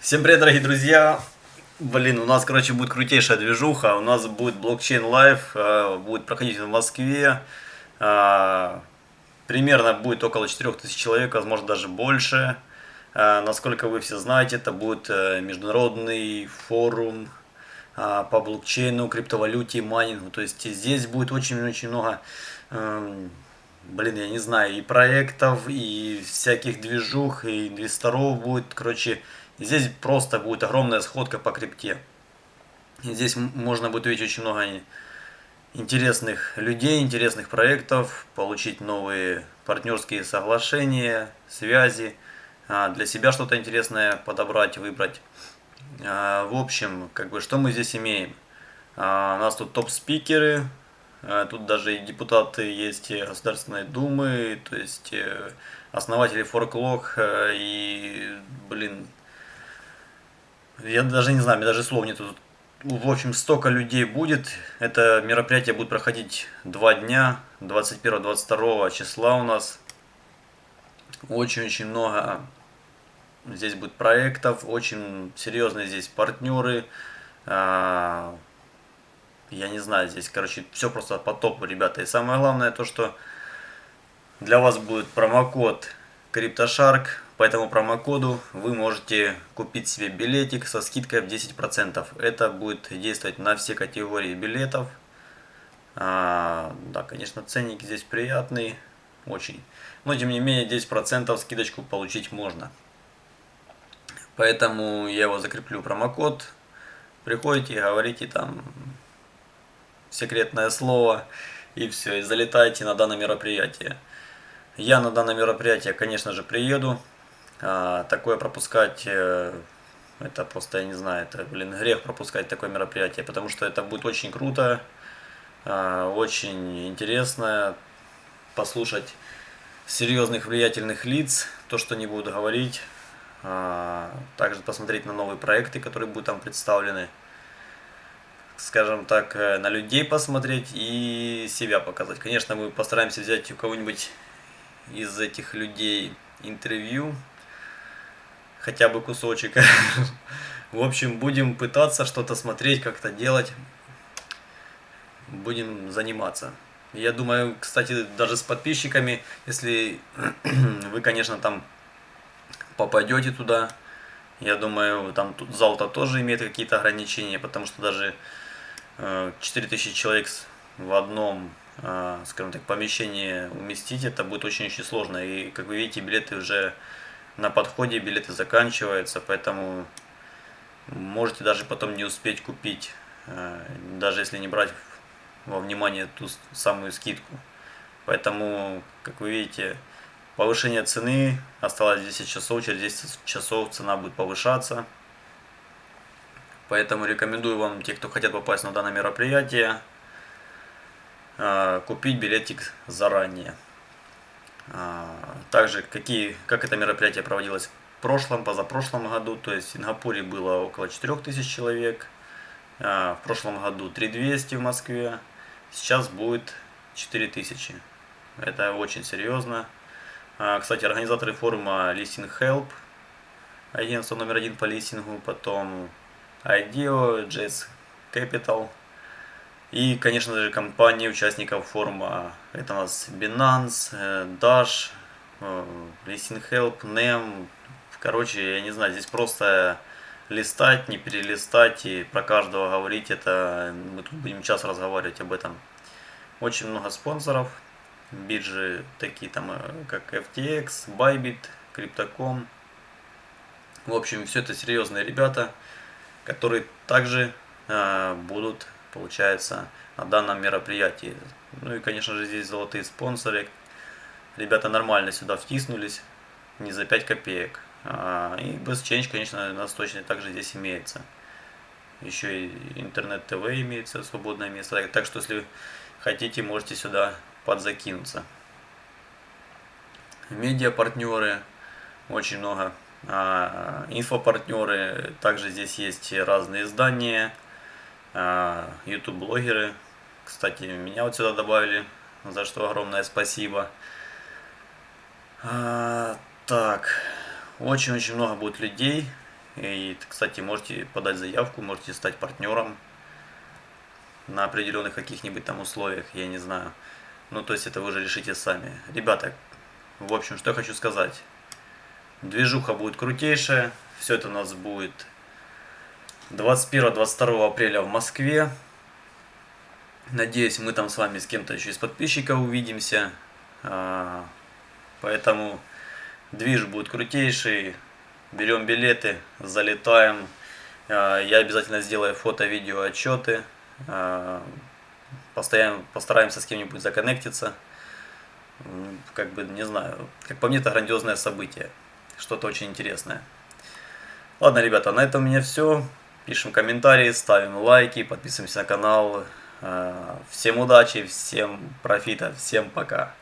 Всем привет, дорогие друзья! Блин, у нас, короче, будет крутейшая движуха. У нас будет Blockchain Live, э, будет проходить в Москве. Э, примерно будет около 4000 человек, возможно, даже больше. Э, насколько вы все знаете, это будет международный форум по блокчейну, криптовалюте, майнингу. То есть здесь будет очень-очень много эм, блин, я не знаю, и проектов, и всяких движух, и инвесторов будет, короче, здесь просто будет огромная сходка по крипте. Здесь можно будет увидеть очень много интересных людей, интересных проектов, получить новые партнерские соглашения, связи, а, для себя что-то интересное подобрать, выбрать. А, в общем, как бы, что мы здесь имеем? А, у нас тут топ-спикеры, тут даже и депутаты есть Государственной Думы, то есть э, основатели Форклог э, и, блин, я даже не знаю, мне даже слов нету. В общем, столько людей будет. Это мероприятие будет проходить два дня, 21-22 числа у нас. Очень-очень много здесь будет проектов, очень серьезные здесь партнеры. А, я не знаю, здесь, короче, все просто по топу, ребята. И самое главное то, что для вас будет промокод CryptoShark. По этому промокоду вы можете купить себе билетик со скидкой в 10%. Это будет действовать на все категории билетов. А, да, конечно, ценник здесь приятный, очень. Но, тем не менее, 10% скидочку получить можно. Поэтому я его закреплю промокод. Приходите, говорите там секретное слово, и все, и залетайте на данное мероприятие. Я на данное мероприятие, конечно же, приеду. А, такое пропускать, э, это просто, я не знаю, это, блин, грех пропускать такое мероприятие, потому что это будет очень круто, а, очень интересно послушать серьезных влиятельных лиц, то, что они будут говорить, а, также посмотреть на новые проекты, которые будут там представлены скажем так, э, на людей посмотреть и себя показать. Конечно, мы постараемся взять у кого-нибудь из этих людей интервью, хотя бы кусочек. В общем, будем пытаться что-то смотреть, как-то делать, будем заниматься. Я думаю, кстати, даже с подписчиками, если вы, конечно, там попадете туда, я думаю, там зал-то тоже имеет какие-то ограничения, потому что даже 4000 человек в одном, а, скажем так, помещении уместить, это будет очень-очень сложно. И, как вы видите, билеты уже на подходе, билеты заканчиваются, поэтому можете даже потом не успеть купить, а, даже если не брать во внимание ту самую скидку. Поэтому, как вы видите, повышение цены, осталось 10 часов, через 10 часов цена будет повышаться. Поэтому рекомендую вам, те, кто хотят попасть на данное мероприятие, а, купить билетик заранее. А, также, какие, как это мероприятие проводилось в прошлом, позапрошлом году. То есть в Сингапуре было около 4000 человек. А, в прошлом году 3200 в Москве. Сейчас будет 4000. Это очень серьезно. Кстати, организаторы форума Listing Help, агентство номер один по листингу, потом IDEO, JS Capital и, конечно же, компании участников форума. Это у нас Binance, э, Dash, э, Listing Help, NEM. Короче, я не знаю, здесь просто листать, не перелистать и про каждого говорить. Это мы тут будем час разговаривать об этом. Очень много спонсоров. Биржи такие там, э, как FTX, Bybit, Crypto.com. В общем, все это серьезные ребята которые также э, будут, получается, на данном мероприятии. Ну и, конечно же, здесь золотые спонсоры. Ребята нормально сюда втиснулись, не за 5 копеек. А, и без Change, конечно, у нас точно также здесь имеется. Еще и интернет-ТВ имеется, свободное место. Так что, если хотите, можете сюда подзакинуться. Медиа-партнеры, очень много а, инфопартнеры, также здесь есть разные издания, YouTube-блогеры. Кстати, меня вот сюда добавили, за что огромное спасибо. А, так, очень-очень много будет людей. И, кстати, можете подать заявку, можете стать партнером на определенных каких-нибудь там условиях, я не знаю. Ну, то есть это вы уже решите сами. Ребята, в общем, что я хочу сказать. Движуха будет крутейшая. Все это у нас будет 21-22 апреля в Москве. Надеюсь, мы там с вами с кем-то еще из подписчиков увидимся. А, поэтому движ будет крутейший. Берем билеты, залетаем. А, я обязательно сделаю фото, видео, отчеты. А, Постоянно, постараемся с кем-нибудь законнектиться. Как бы, не знаю, как по мне, это грандиозное событие. Что-то очень интересное. Ладно, ребята, на этом у меня все. Пишем комментарии, ставим лайки, подписываемся на канал. А, всем удачи, всем профита, всем пока.